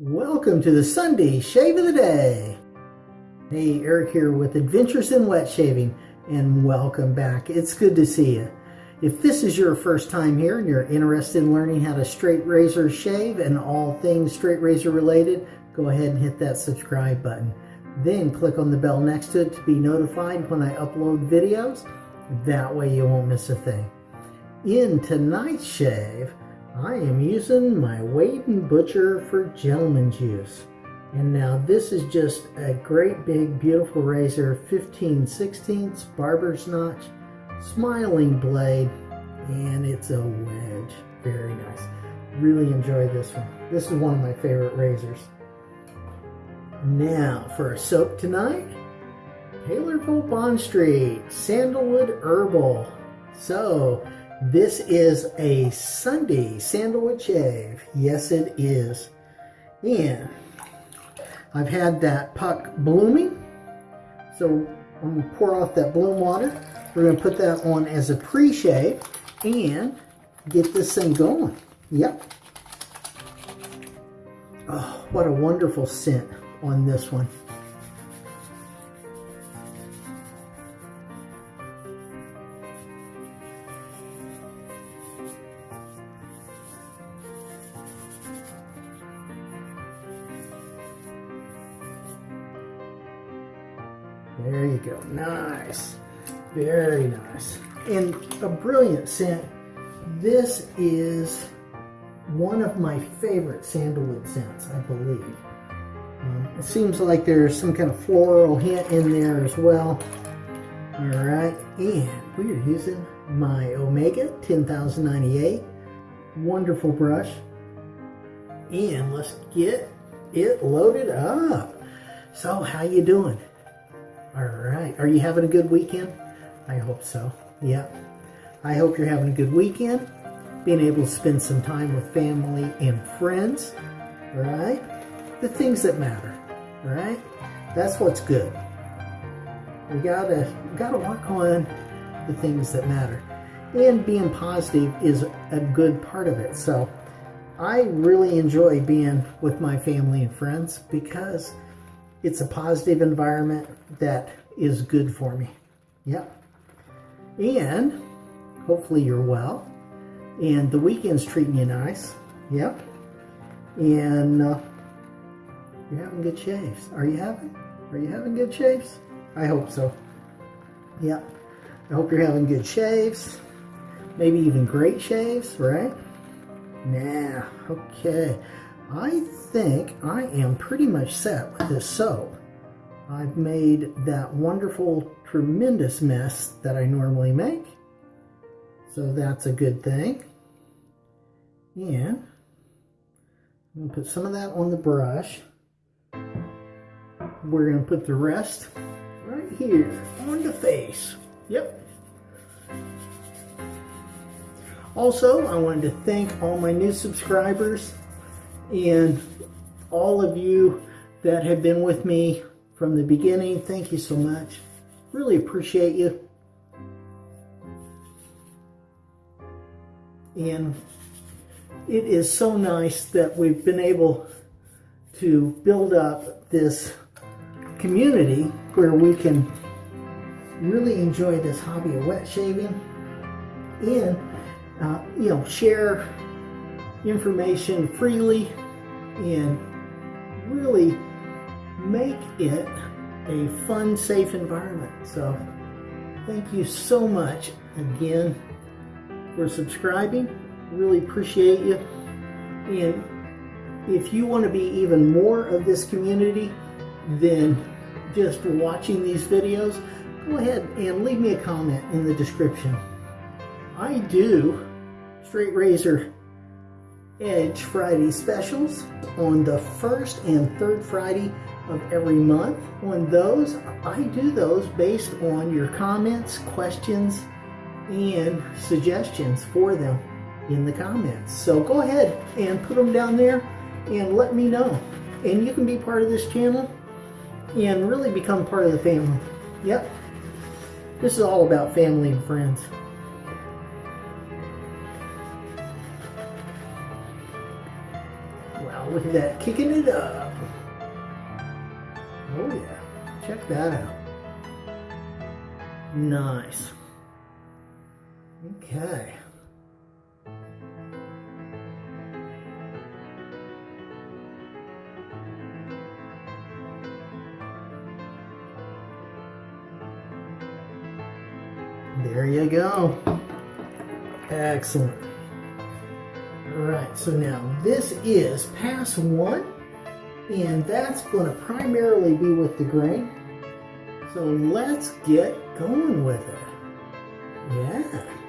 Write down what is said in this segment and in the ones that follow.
Welcome to the Sunday Shave of the Day. Hey, Eric here with Adventures in Wet Shaving, and welcome back. It's good to see you. If this is your first time here and you're interested in learning how to straight razor shave and all things straight razor related, go ahead and hit that subscribe button. Then click on the bell next to it to be notified when I upload videos. That way you won't miss a thing. In tonight's shave, I am using my Wade & Butcher for Gentleman's use. And now this is just a great big beautiful razor, 15 16 barber's notch, smiling blade, and it's a wedge. Very nice. Really enjoy this one. This is one of my favorite razors. Now for a soap tonight, Taylor of Old Bond Street, Sandalwood Herbal. So this is a Sunday sandalwood shave. Yes, it is. And I've had that puck blooming. So I'm going to pour off that bloom water. We're going to put that on as a pre-shave and get this thing going. Yep. Oh, what a wonderful scent on this one. There you go. Nice. Very nice. And a brilliant scent. This is one of my favorite sandalwood scents, I believe. Um, it seems like there's some kind of floral hint in there as well. All right, and we are using my Omega 10098. Wonderful brush. And let's get it loaded up. So how you doing? All right. Are you having a good weekend? I hope so. Yeah. I hope you're having a good weekend. Being able to spend some time with family and friends. Right? The things that matter. Right? That's what's good. We gotta gotta work on the things that matter. And being positive is a good part of it. So I really enjoy being with my family and friends because it's a positive environment that is good for me. Yep. And hopefully you're well. And the weekend's treating you nice. Yep. And uh, you're having good shaves. Are you having? Are you having good shaves? I hope so. Yep. I hope you're having good shaves. Maybe even great shaves, right? Nah, okay. I think I am pretty much set with this soap. I've made that wonderful, tremendous mess that I normally make. So that's a good thing. And I'm going to put some of that on the brush. We're going to put the rest right here on the face. Yep. Also, I wanted to thank all my new subscribers and all of you that have been with me from the beginning. Thank you so much. Really appreciate you. And it is so nice that we've been able to build up this community where we can really enjoy this hobby of wet shaving and uh, you know share information freely and really make it a fun, safe environment. So thank you so much again for subscribing. Really appreciate you. And if you want to be even more of this community than just watching these videos, go ahead and leave me a comment in the description. I do straight razor Edge Friday specials on the first and third Friday of every month. On those, I do those based on your comments, questions, and suggestions for them in the comments. So go ahead and put them down there and let me know. And you can be part of this channel and really become part of the family. Yep. This is all about family and friends. Look at that, kicking it up. Oh yeah, check that out. Nice. Okay. There you go. Excellent. All right, so now this is pass one, and that's going to primarily be with the grain. So let's get going with it. Yeah.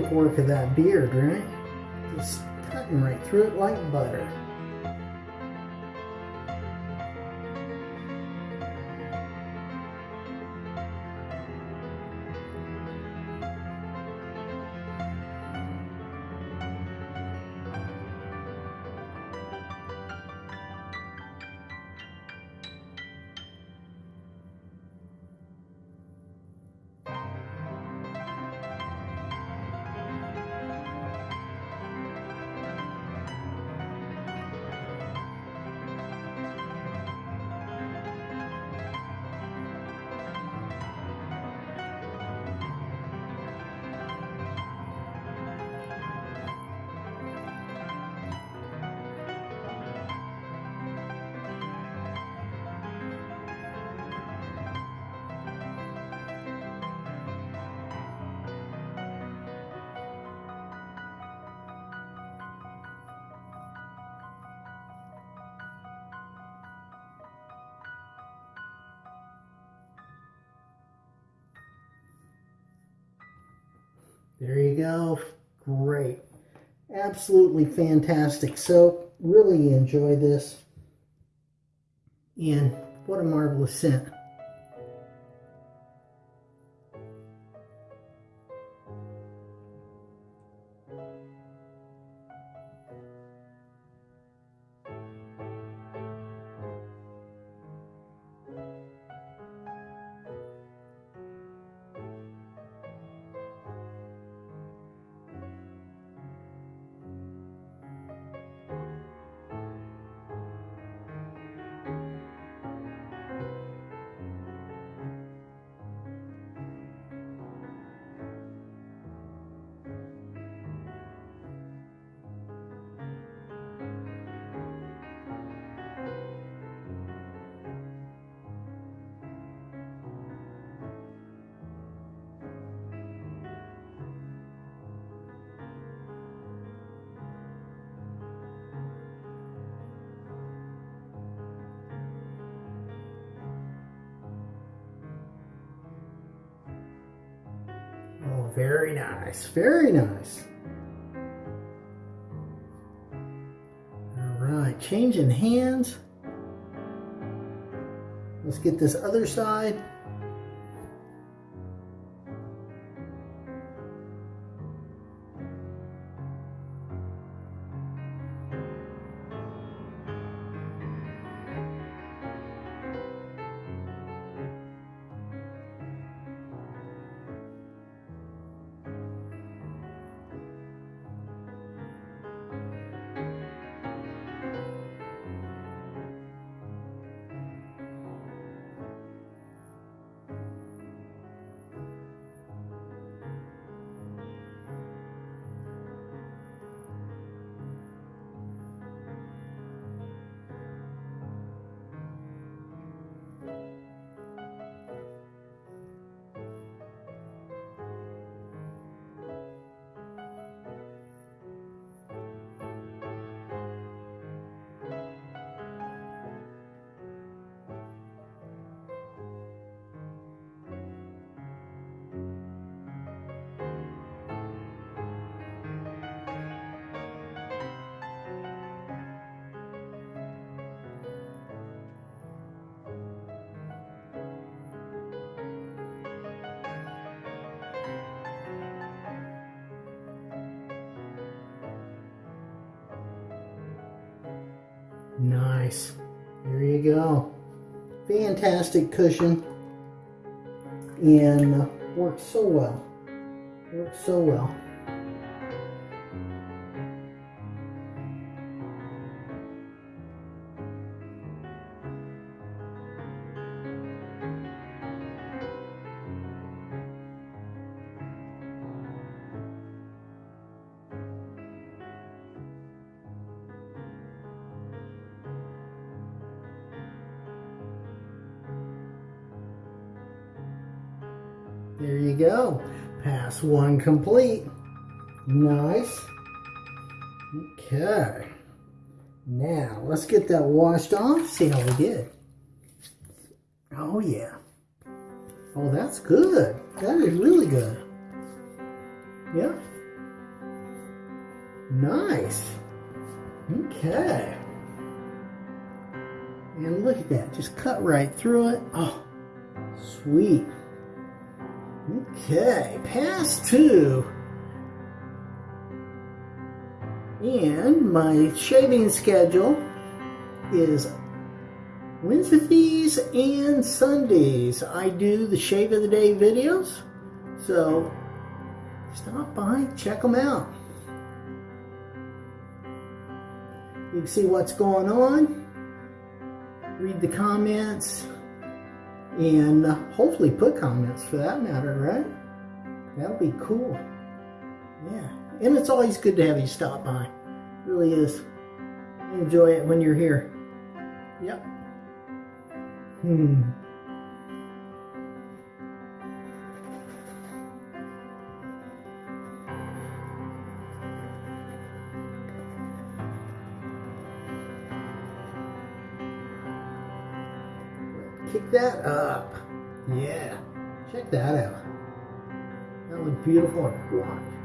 Quick work of that beard, right? Just cutting right through it like butter. There you go. Great. Absolutely fantastic. So, really enjoy this. And what a marvelous scent. Very nice. Very nice. All right, changing hands. Let's get this other side. Nice. There you go. Fantastic cushion. And uh, works so well. Works so well. Pass one complete. Nice. Okay. Now, let's get that washed off, see how we did. Oh, yeah. Oh, that's good. That is really good. Yeah. Nice. Okay. And look at that. Just cut right through it. Oh, sweet. Okay, pass two. And my shaving schedule is Wednesdays and Sundays. I do the shave of the day videos. So stop by, check them out. You can see what's going on, read the comments, and hopefully put comments for that matter, right? That'll be cool. Yeah, and it's always good to have you stop by. It really is. Enjoy it when you're here. Yep. Hmm. That up. Yeah. Check that out. That looks beautiful and black.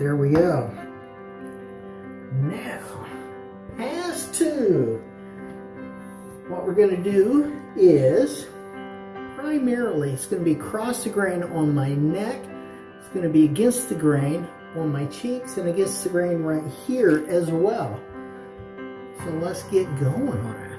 There we go. Now, pass two. What we're going to do is, primarily, it's going to be across the grain on my neck. It's going to be against the grain on my cheeks and against the grain right here as well. So let's get going on it.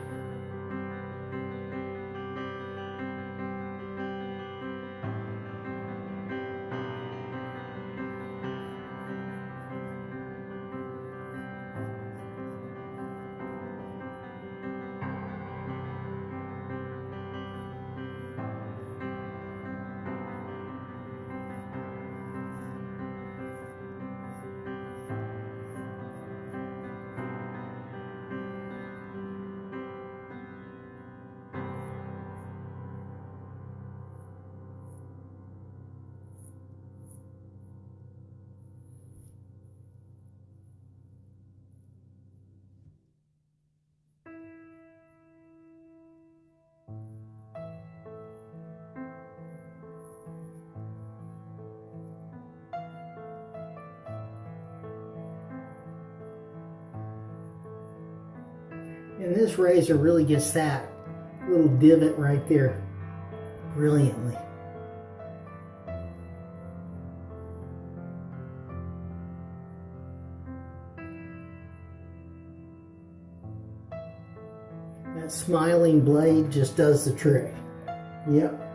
And this razor really gets that little divot right there brilliantly. That smiling blade just does the trick. Yep.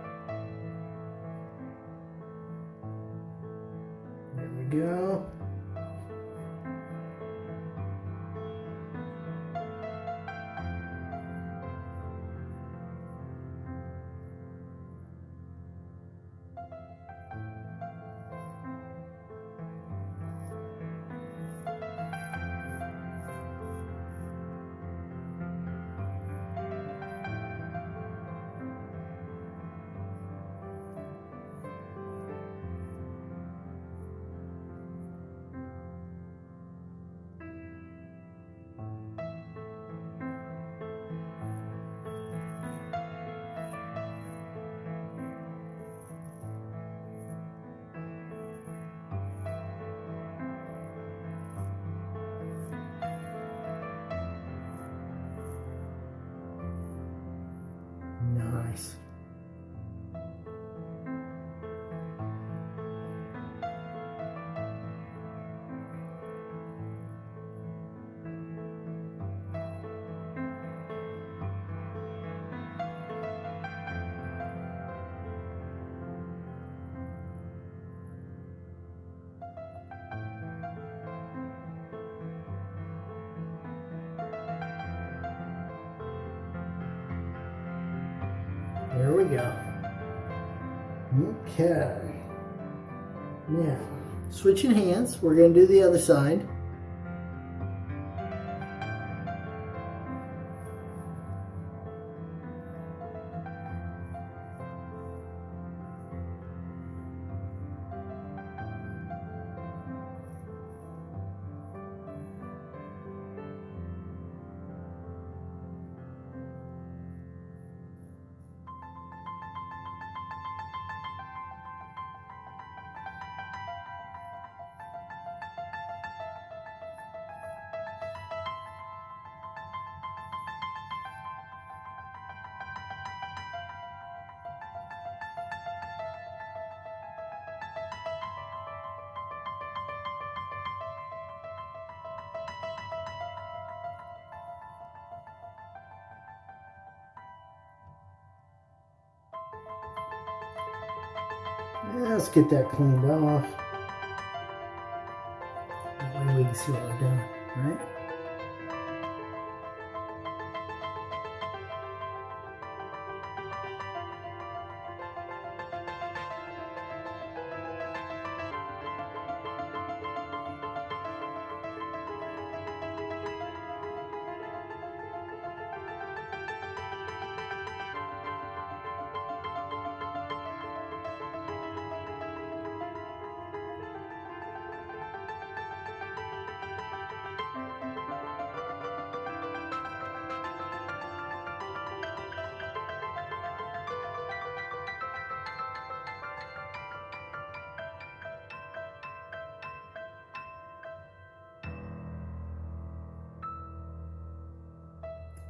Okay. Now, switching hands, we're going to do the other side. Let's get that cleaned off. That way we can see what we're doing, right?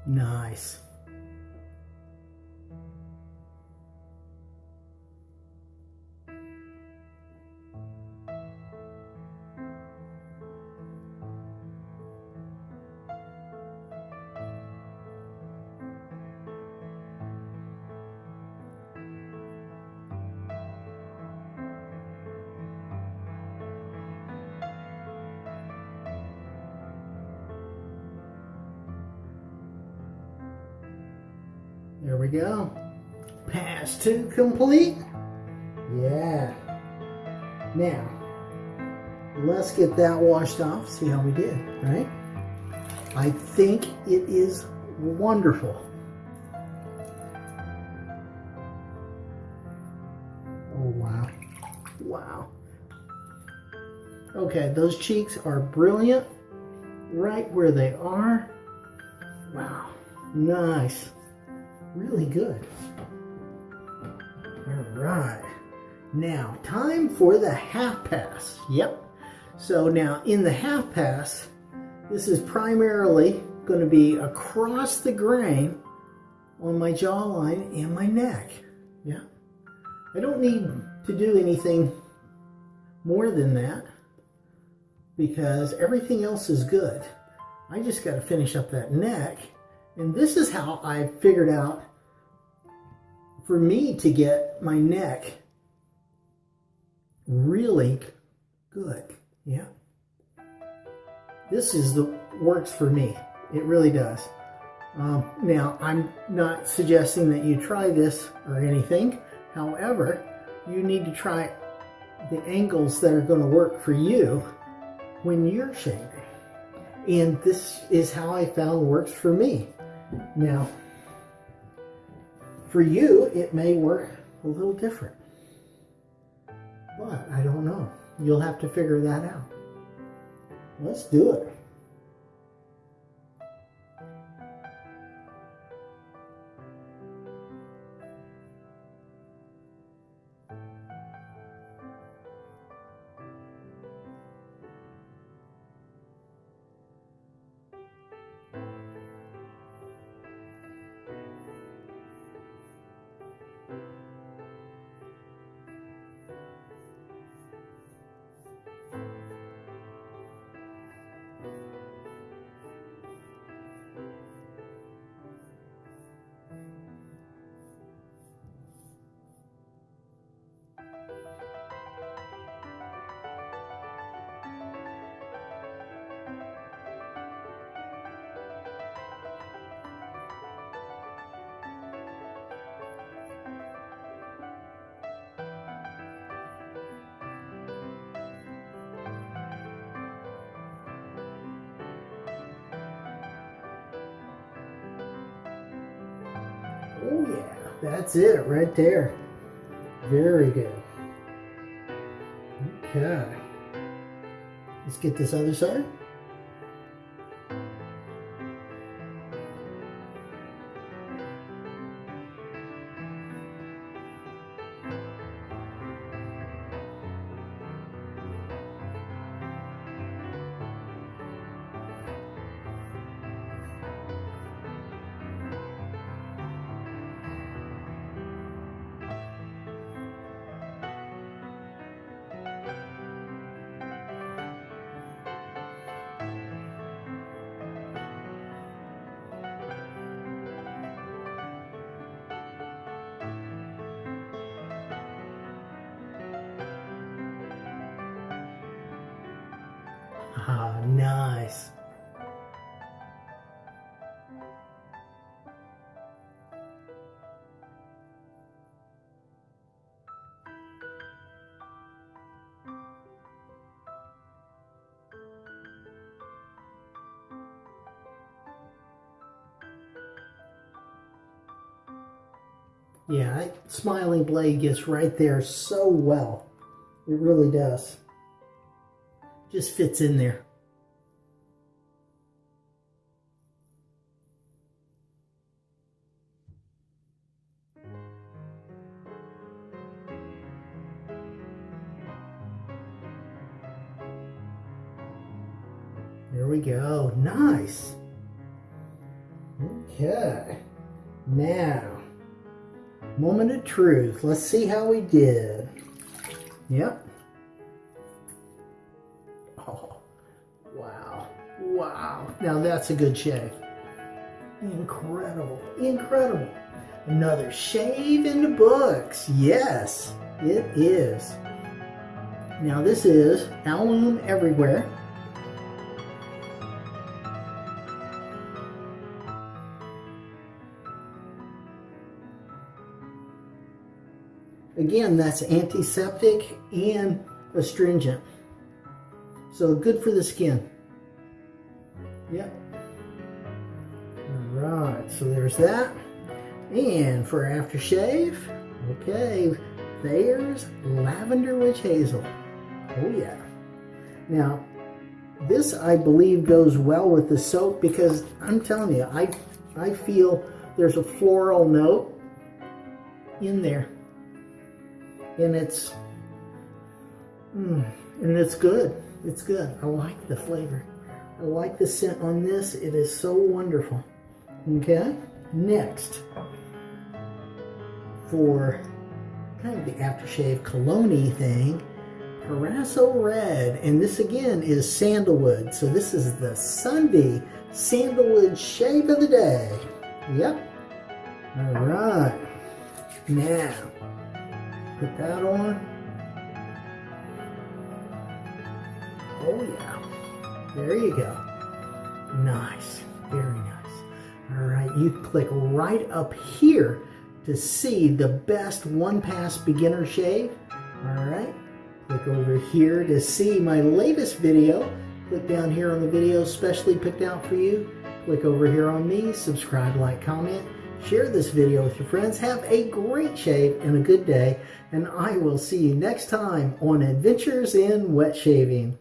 Nice. We go. Pass two complete. Yeah. Now, let's get that washed off, see how we did, right? I think it is wonderful. Oh, wow. Wow. Okay, those cheeks are brilliant. Right where they are. Wow. Nice really good. All right. Now, time for the half pass. Yep. So now in the half pass, this is primarily going to be across the grain on my jawline and my neck. Yeah. I don't need to do anything more than that because everything else is good. I just got to finish up that neck and this is how I figured out for me to get my neck really good. Yeah. This is the works for me. It really does. Um, now, I'm not suggesting that you try this or anything. However, you need to try the angles that are going to work for you when you're shaving. And this is how I found works for me. Now, for you, it may work a little different. But I don't know. You'll have to figure that out. Let's do it. Oh yeah, that's it right there. Very good. Okay. Let's get this other side. Nice. Yeah, smiling blade gets right there so well. It really does. Just fits in there. There we go. Nice. Okay. Now, moment of truth. Let's see how we did. Yep. Oh, wow. Wow. Now that's a good shave. Incredible. Incredible. Another shave in the books. Yes, it is. Now this is Alum Everywhere. Again, that's antiseptic and astringent. So good for the skin. Yep. All right, so there's that. And for aftershave, okay, there's Lavender Witch Hazel. Oh yeah. Now, this I believe goes well with the soap because I'm telling you, I, I feel there's a floral note in there. And it's, mm, and it's good. It's good. I like the flavor. I like the scent on this. It is so wonderful. Okay, next for kind of the aftershave cologne thing, Proraso Red. And this again is sandalwood. So this is the Sunday sandalwood shave of the day. Yep. All right. Now, put that on. Oh yeah. There you go. Nice. Very nice. All right. You click right up here to see the best one pass beginner shave. All right. Click over here to see my latest video. Click down here on the video specially picked out for you. Click over here on me, subscribe, like, comment, share this video with your friends. Have a great shave and a good day. And I will see you next time on Adventures in Wet Shaving.